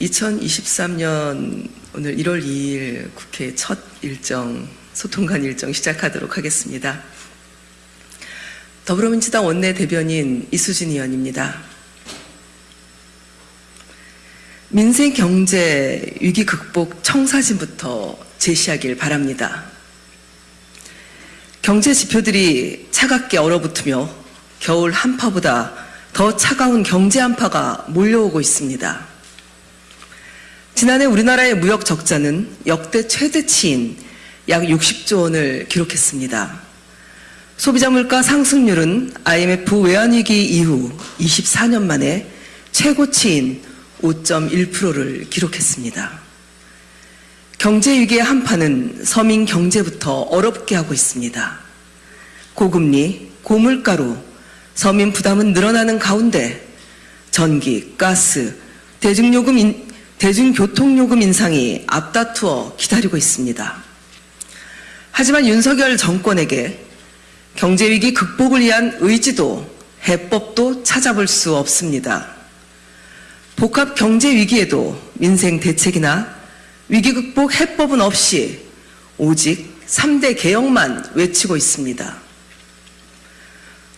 2023년 오늘 1월 2일 국회 첫 일정, 소통관 일정 시작하도록 하겠습니다. 더불어민주당 원내대변인 이수진 의원입니다. 민생 경제 위기 극복 청사진부터 제시하길 바랍니다. 경제 지표들이 차갑게 얼어붙으며 겨울 한파보다 더 차가운 경제 한파가 몰려오고 있습니다. 지난해 우리나라의 무역 적자는 역대 최대치인 약 60조 원을 기록했습니다. 소비자 물가 상승률은 IMF 외환위기 이후 24년 만에 최고치인 5.1%를 기록했습니다. 경제 위기의 한파는 서민 경제부터 어렵게 하고 있습니다. 고금리, 고물가로 서민 부담은 늘어나는 가운데 전기, 가스, 대중요금 인, 대중교통요금 인상이 앞다투어 기다리고 있습니다. 하지만 윤석열 정권에게 경제위기 극복을 위한 의지도 해법도 찾아볼 수 없습니다. 복합 경제 위기에도 민생 대책이나 위기 극복 해법은 없이 오직 3대 개혁만 외치고 있습니다.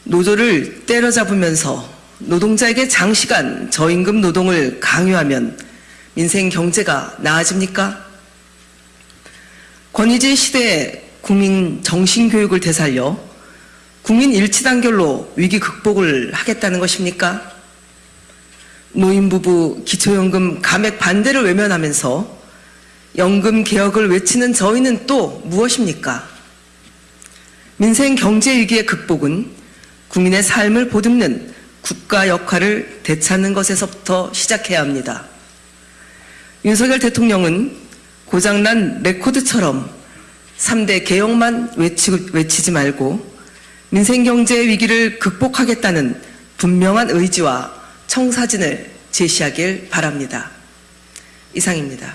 노조를 때려잡으면서 노동자에게 장시간 저임금 노동을 강요하면 민생 경제가 나아집니까? 권위주의 시대에 국민 정신교육을 되살려 국민 일치단결로 위기 극복을 하겠다는 것입니까? 노인부부 기초연금 감액 반대를 외면하면서 연금 개혁을 외치는 저희는 또 무엇입니까? 민생 경제 위기의 극복은 국민의 삶을 보듬는 국가 역할을 되찾는 것에서부터 시작해야 합니다. 윤석열 대통령은 고장난 레코드처럼 3대 개혁만 외치고, 외치지 말고 민생 경제 위기를 극복하겠다는 분명한 의지와 청사진을 제시하길 바랍니다. 이상입니다.